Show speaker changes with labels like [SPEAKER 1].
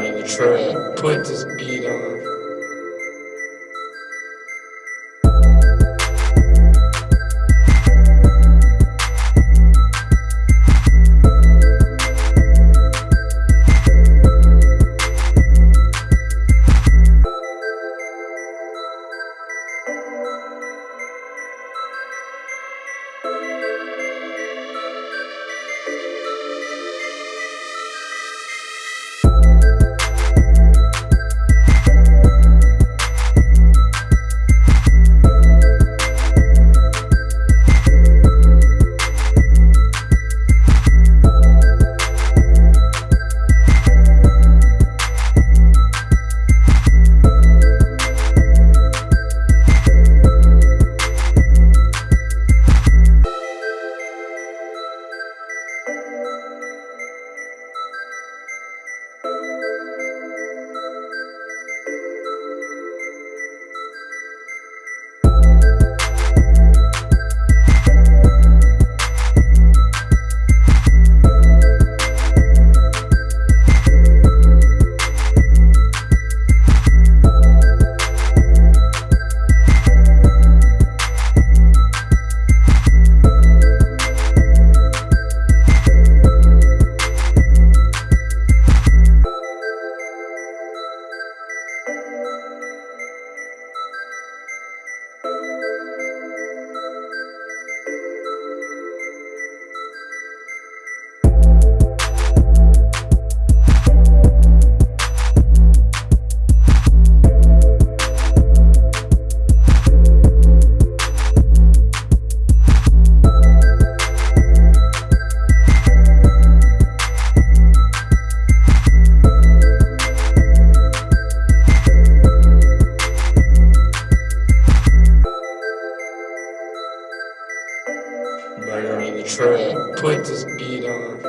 [SPEAKER 1] In the truck. Put this beat on. Truck. Put this beat on.